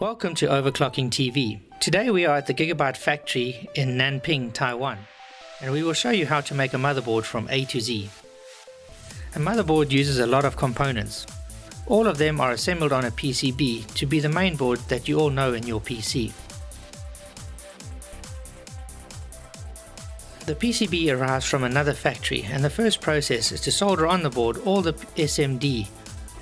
Welcome to Overclocking TV. Today we are at the Gigabyte factory in Nanping, Taiwan, and we will show you how to make a motherboard from A to Z. A motherboard uses a lot of components. All of them are assembled on a PCB to be the main board that you all know in your PC. The PCB arrives from another factory and the first process is to solder on the board all the SMD.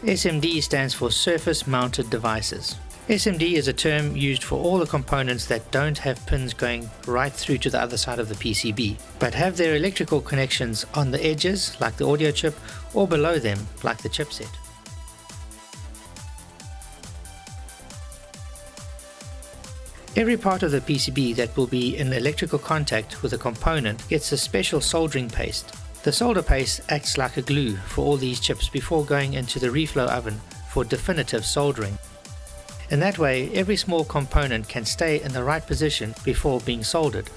SMD stands for Surface Mounted Devices. SMD is a term used for all the components that don't have pins going right through to the other side of the PCB, but have their electrical connections on the edges like the audio chip or below them like the chipset. Every part of the PCB that will be in electrical contact with a component gets a special soldering paste. The solder paste acts like a glue for all these chips before going into the reflow oven for definitive soldering. In that way, every small component can stay in the right position before being soldered.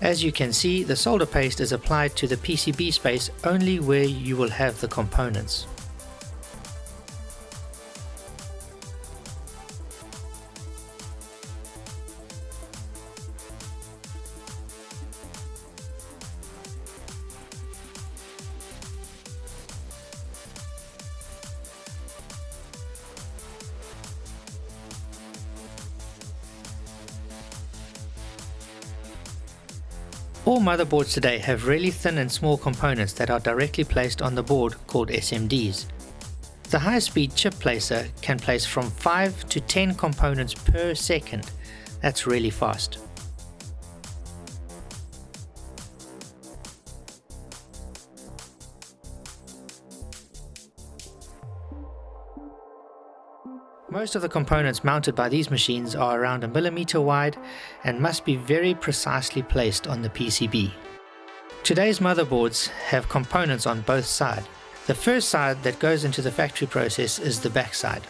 As you can see, the solder paste is applied to the PCB space only where you will have the components. All motherboards today have really thin and small components that are directly placed on the board called SMDs. The high-speed chip placer can place from 5 to 10 components per second. That's really fast. Most of the components mounted by these machines are around a millimeter wide and must be very precisely placed on the PCB. Today's motherboards have components on both sides. The first side that goes into the factory process is the backside.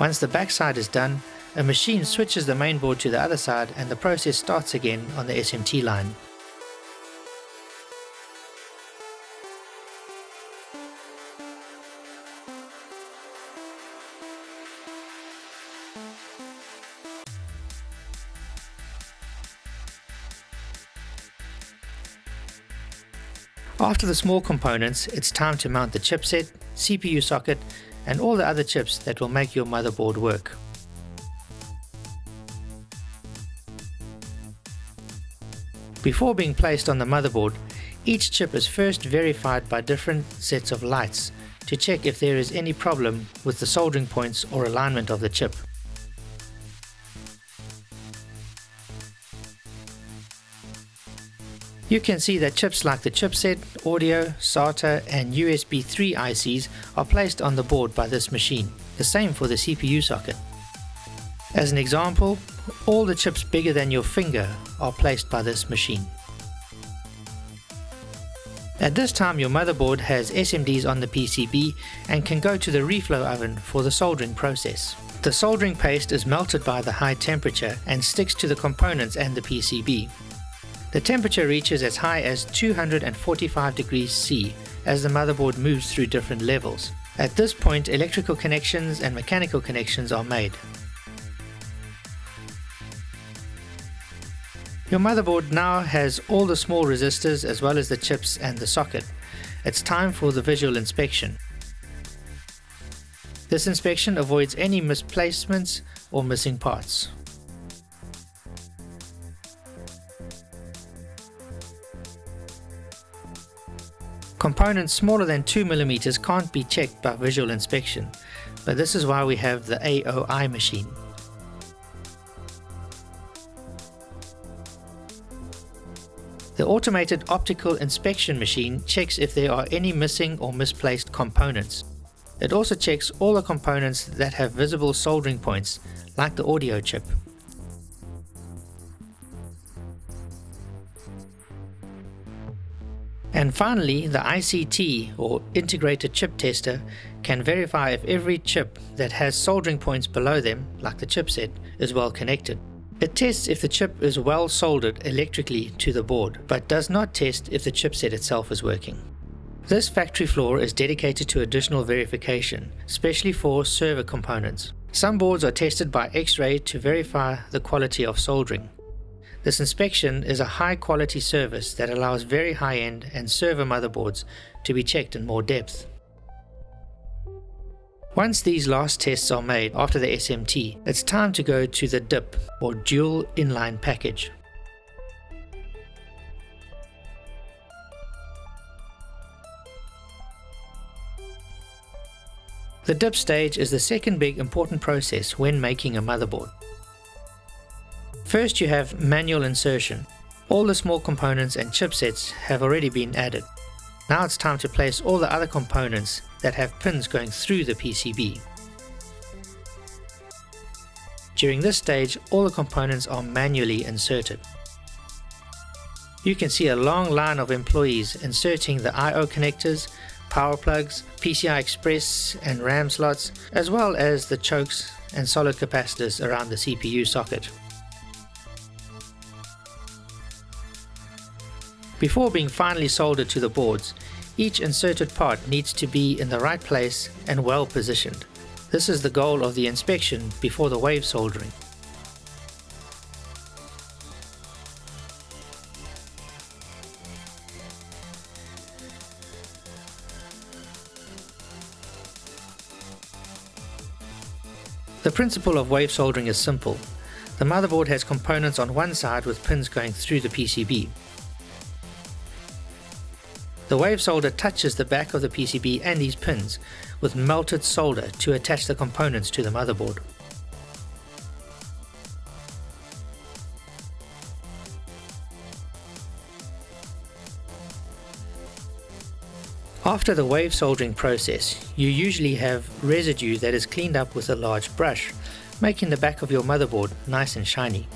Once the backside is done, a machine switches the mainboard to the other side and the process starts again on the SMT line. After the small components, it's time to mount the chipset, CPU socket, and all the other chips that will make your motherboard work. Before being placed on the motherboard, each chip is first verified by different sets of lights to check if there is any problem with the soldering points or alignment of the chip. You can see that chips like the chipset, audio, SATA and USB 3 ICs are placed on the board by this machine, the same for the CPU socket. As an example, all the chips bigger than your finger are placed by this machine. At this time your motherboard has SMDs on the PCB and can go to the reflow oven for the soldering process. The soldering paste is melted by the high temperature and sticks to the components and the PCB. The temperature reaches as high as 245 degrees C as the motherboard moves through different levels. At this point electrical connections and mechanical connections are made. Your motherboard now has all the small resistors as well as the chips and the socket. It's time for the visual inspection. This inspection avoids any misplacements or missing parts. Components smaller than 2mm can't be checked by visual inspection, but this is why we have the AOI machine. The automated optical inspection machine checks if there are any missing or misplaced components. It also checks all the components that have visible soldering points, like the audio chip. And finally, the ICT or Integrated Chip Tester can verify if every chip that has soldering points below them, like the chipset, is well connected. It tests if the chip is well soldered electrically to the board, but does not test if the chipset itself is working. This factory floor is dedicated to additional verification, especially for server components. Some boards are tested by X-ray to verify the quality of soldering. This inspection is a high quality service that allows very high-end and server motherboards to be checked in more depth. Once these last tests are made after the SMT, it's time to go to the DIP or Dual Inline Package. The dip stage is the second big important process when making a motherboard. First you have manual insertion. All the small components and chipsets have already been added. Now it's time to place all the other components that have pins going through the PCB. During this stage all the components are manually inserted. You can see a long line of employees inserting the I.O. connectors, power plugs, PCI Express and RAM slots, as well as the chokes and solid capacitors around the CPU socket. Before being finally soldered to the boards, each inserted part needs to be in the right place and well positioned. This is the goal of the inspection before the wave soldering. The principle of wave soldering is simple. The motherboard has components on one side with pins going through the PCB. The wave solder touches the back of the PCB and these pins with melted solder to attach the components to the motherboard. After the wave soldering process, you usually have residue that is cleaned up with a large brush, making the back of your motherboard nice and shiny.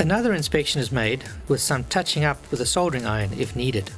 Another inspection is made with some touching up with a soldering iron if needed.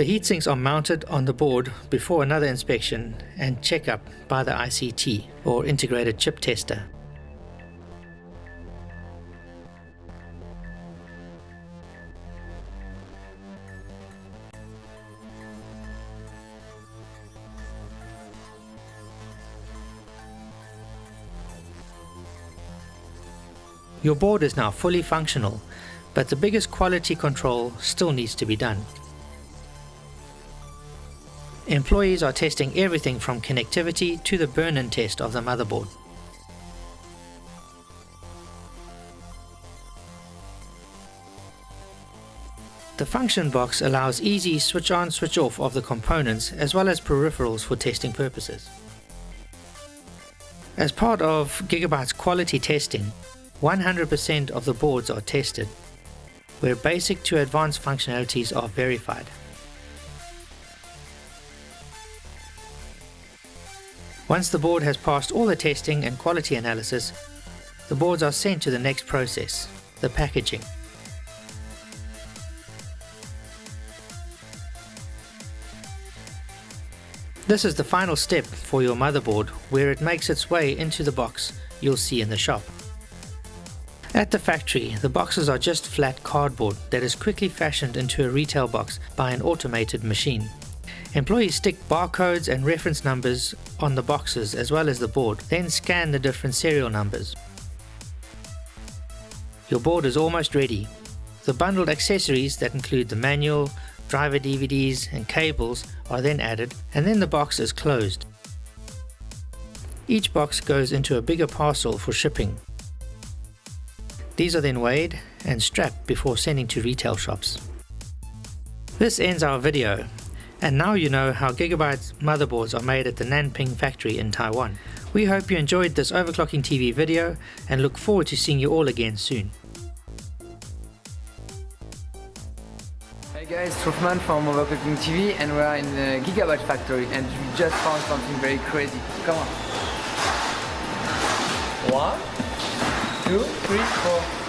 The heatsinks are mounted on the board before another inspection and checkup by the ICT or integrated chip tester. Your board is now fully functional, but the biggest quality control still needs to be done. Employees are testing everything from connectivity to the burn-in test of the motherboard. The function box allows easy switch on switch off of the components as well as peripherals for testing purposes. As part of Gigabyte's quality testing, 100% of the boards are tested, where basic to advanced functionalities are verified. Once the board has passed all the testing and quality analysis, the boards are sent to the next process, the packaging. This is the final step for your motherboard where it makes its way into the box you'll see in the shop. At the factory, the boxes are just flat cardboard that is quickly fashioned into a retail box by an automated machine. Employees stick barcodes and reference numbers on the boxes as well as the board, then scan the different serial numbers. Your board is almost ready. The bundled accessories that include the manual, driver DVDs and cables are then added and then the box is closed. Each box goes into a bigger parcel for shipping. These are then weighed and strapped before sending to retail shops. This ends our video and now you know how Gigabyte's motherboards are made at the Nanping factory in Taiwan. We hope you enjoyed this Overclocking TV video and look forward to seeing you all again soon. Hey guys, Truffman from Overclocking TV and we are in the Gigabyte factory and we just found something very crazy. Come on. One, two, three, four.